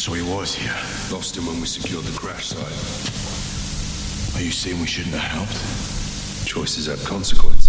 So he was here. Lost him when we secured the crash site. Are you saying we shouldn't have helped? Choices have consequences.